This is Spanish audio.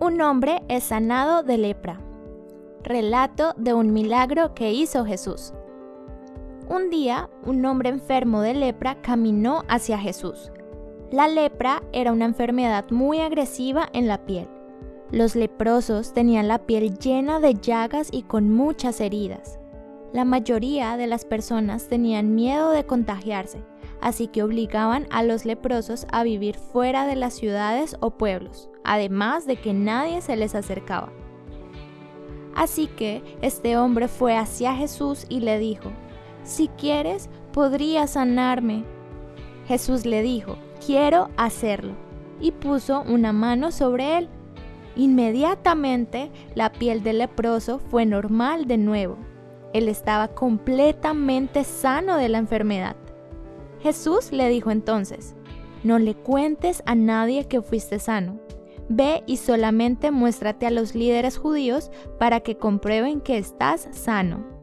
Un hombre es sanado de lepra. Relato de un milagro que hizo Jesús. Un día, un hombre enfermo de lepra caminó hacia Jesús. La lepra era una enfermedad muy agresiva en la piel. Los leprosos tenían la piel llena de llagas y con muchas heridas. La mayoría de las personas tenían miedo de contagiarse, así que obligaban a los leprosos a vivir fuera de las ciudades o pueblos, además de que nadie se les acercaba. Así que este hombre fue hacia Jesús y le dijo, Si quieres, podrías sanarme. Jesús le dijo, Quiero hacerlo, y puso una mano sobre él. Inmediatamente la piel del leproso fue normal de nuevo. Él estaba completamente sano de la enfermedad. Jesús le dijo entonces, no le cuentes a nadie que fuiste sano. Ve y solamente muéstrate a los líderes judíos para que comprueben que estás sano.